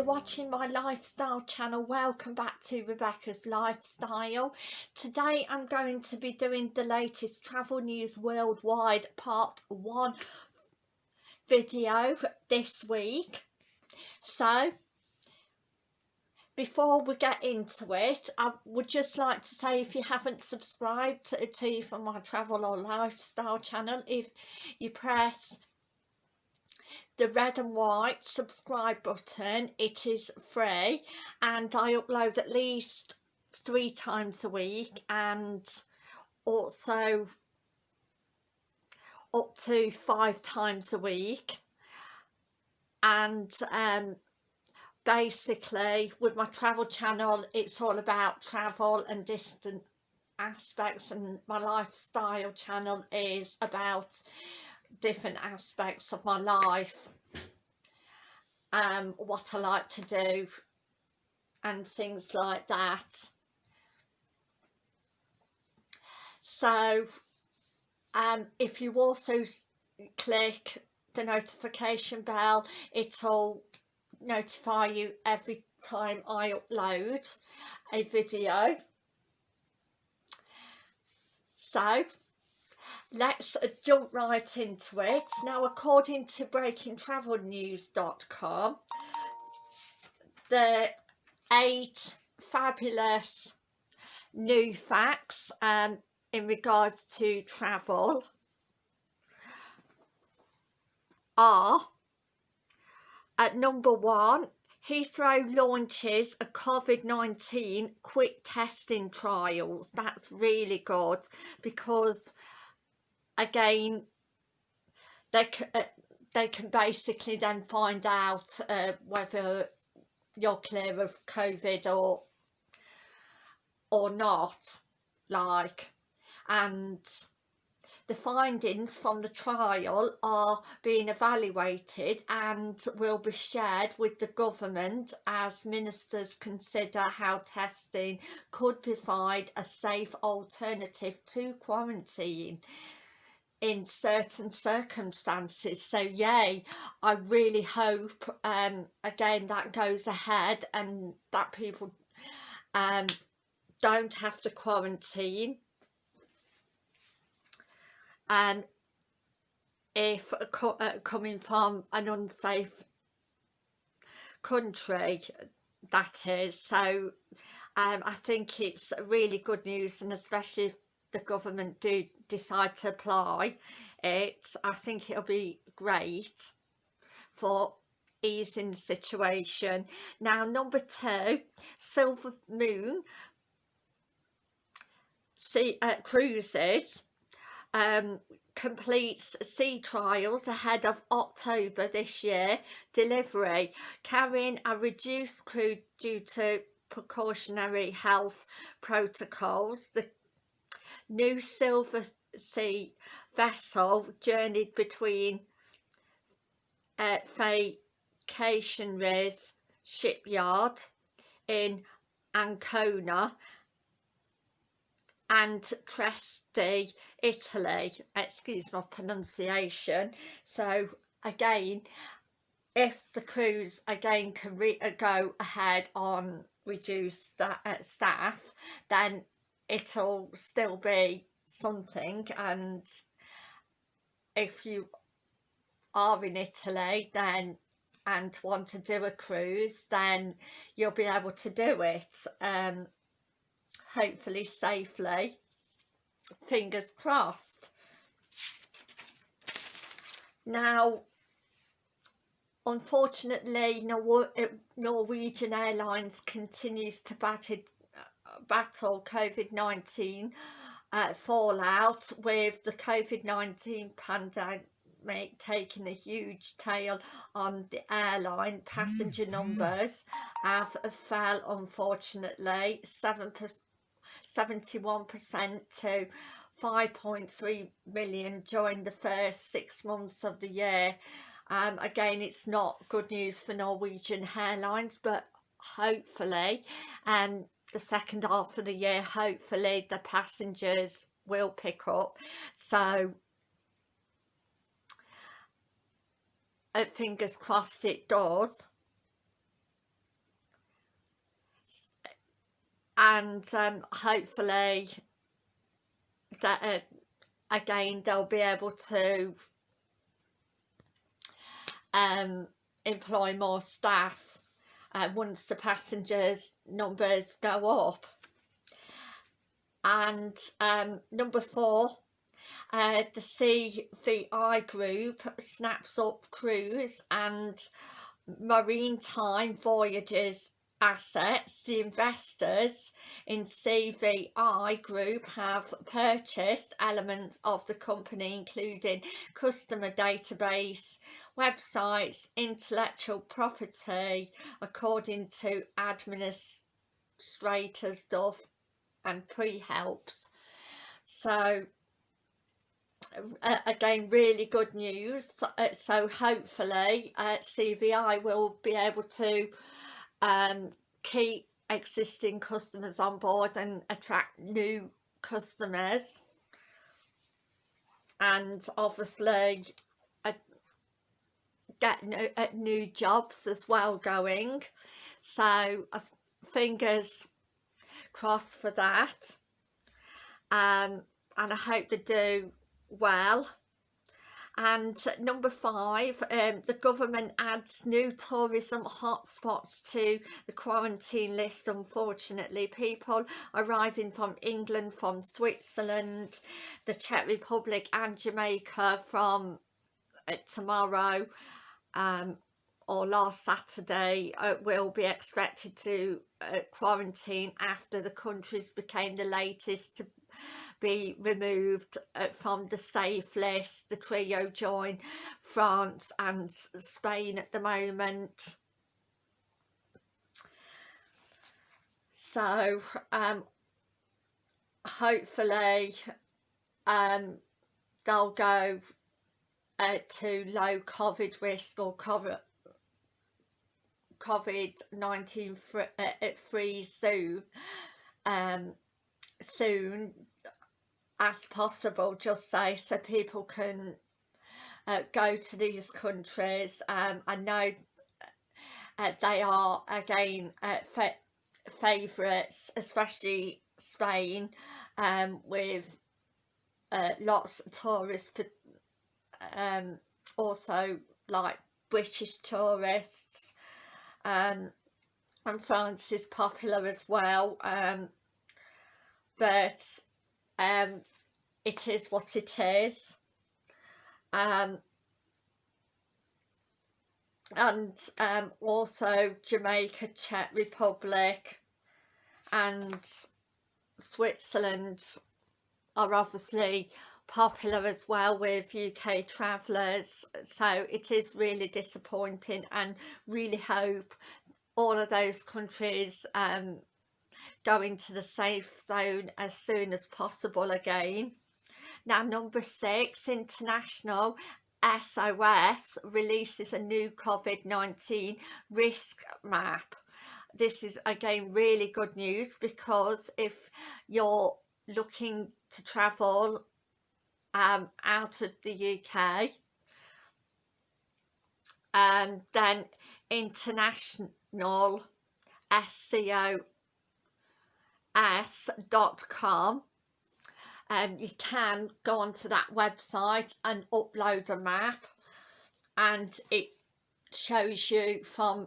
you're watching my lifestyle channel welcome back to Rebecca's Lifestyle. Today I'm going to be doing the latest travel news worldwide part one video this week. So before we get into it I would just like to say if you haven't subscribed to, to for my travel or lifestyle channel if you press the red and white subscribe button it is free and I upload at least three times a week and also up to five times a week. And um, basically with my travel channel it's all about travel and distant aspects and my lifestyle channel is about different aspects of my life um what I like to do and things like that. So um if you also click the notification bell it'll notify you every time I upload a video. So let's jump right into it now according to breakingtravelnews.com the eight fabulous new facts um, in regards to travel are at number one Heathrow launches a COVID-19 quick testing trials. That's really good because again they uh, they can basically then find out uh, whether you're clear of COVID or or not like and the findings from the trial are being evaluated and will be shared with the government as ministers consider how testing could provide a safe alternative to quarantine in certain circumstances. So yay i really hope um again that goes ahead and that people um don't have to quarantine. And if co uh, coming from an unsafe country that is. So um, I think it's really good news and especially if the government do decide to apply it I think it'll be great for easing the situation. Now number two silver moon sea uh, cruises um, completes sea trials ahead of October this year delivery carrying a reduced crew due to precautionary health protocols. The new Silver Sea vessel journeyed between uh, Vacationries shipyard in Ancona and Tresti, Italy. Excuse my pronunciation. So again, if the crews again can uh, go ahead on reduced uh, staff, then it'll still be something and if you are in Italy then and want to do a cruise then you'll be able to do it um hopefully safely. Fingers crossed. Now unfortunately Norwegian Airlines continues to battle battle COVID-19 uh, fallout with the COVID-19 pandemic taking a huge tail on the airline passenger numbers have fell unfortunately 7 71% to 5.3 million during the first six months of the year. Um, again it's not good news for Norwegian Airlines but hopefully um, the second half of the year hopefully the passengers will pick up. So uh, fingers crossed it does. And um, hopefully that uh, again they'll be able to um, employ more staff uh, once the passengers numbers go up. And um, number four uh, the CVI group snaps up cruise and maritime voyages assets, the investors in CVI Group have purchased elements of the company including customer database, websites, intellectual property according to administrators Duff and Phelps. So uh, again really good news uh, so hopefully uh, CVI will be able to um, keep existing customers on board and attract new customers. And obviously uh, get new, uh, new jobs as well going. So uh, fingers crossed for that. Um, and I hope they do well and number five um, the government adds new tourism hotspots to the quarantine list. Unfortunately people arriving from England from Switzerland the Czech Republic and Jamaica from uh, tomorrow um, or last Saturday uh, will be expected to uh, quarantine after the countries became the latest to be removed uh, from the safe list. The trio join France and Spain at the moment. So um, hopefully um, they'll go uh, to low COVID risk or COVID COVID-19 free, uh, free soon um, soon as possible just say so people can uh, go to these countries um, I know uh, they are again uh, favourites especially Spain um, with uh, lots of tourists but um, also like British tourists um, and France is popular as well um, but um, it is what it is um, and um, also Jamaica, Czech Republic and Switzerland are obviously popular as well with UK travellers so it is really disappointing and really hope all of those countries um, go into the safe zone as soon as possible again. Now number six, International SOS releases a new COVID-19 risk map. This is again really good news because if you're looking to travel um, out of the UK um, then international SCO s.com um, you can go onto that website and upload a map and it shows you from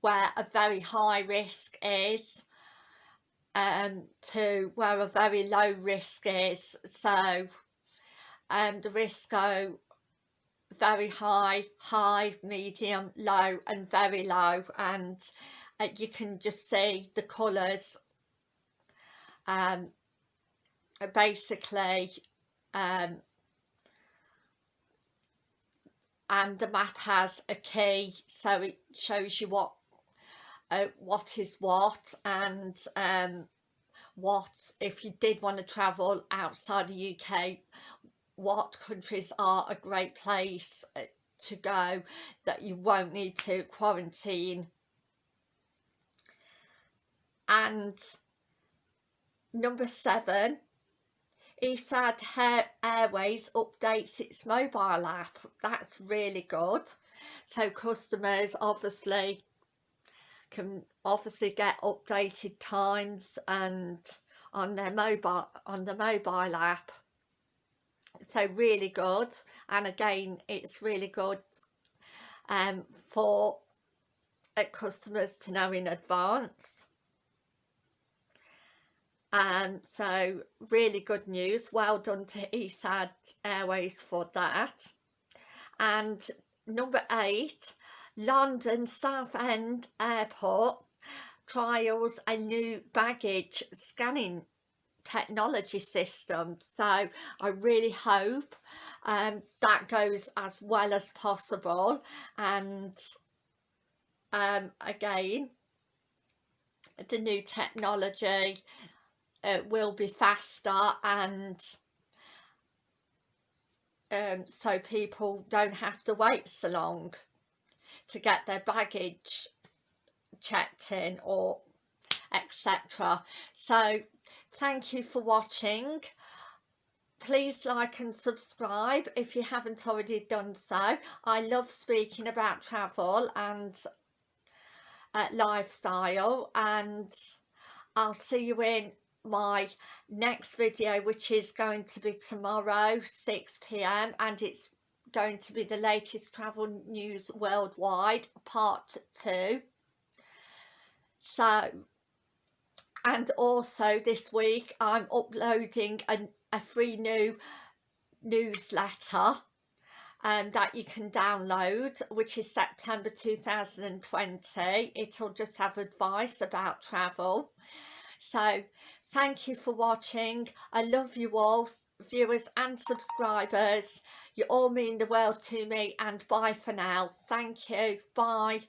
where a very high risk is um, to where a very low risk is. So um, the risks go very high, high, medium, low and very low and uh, you can just see the colours um, basically um, and the map has a key so it shows you what uh, what is what and um, what if you did want to travel outside the UK what countries are a great place uh, to go that you won't need to quarantine. And Number seven, Etihad Airways updates its mobile app. That's really good. So customers obviously can obviously get updated times and on their mobile on the mobile app so really good and again it's really good um, for uh, customers to know in advance um, so really good news. Well done to Etihad Airways for that. And number eight London Southend Airport trials a new baggage scanning technology system. So I really hope um, that goes as well as possible. And um, again the new technology uh, will be faster and um, so people don't have to wait so long to get their baggage checked in or etc so thank you for watching. Please like and subscribe if you haven't already done so. I love speaking about travel and uh, lifestyle and I'll see you in my next video which is going to be tomorrow 6 p.m. and it's going to be the latest travel news worldwide part 2 so and also this week I'm uploading a, a free new newsletter um, that you can download which is September 2020 it'll just have advice about travel so thank you for watching. I love you all viewers and subscribers. You all mean the world to me and bye for now. Thank you. Bye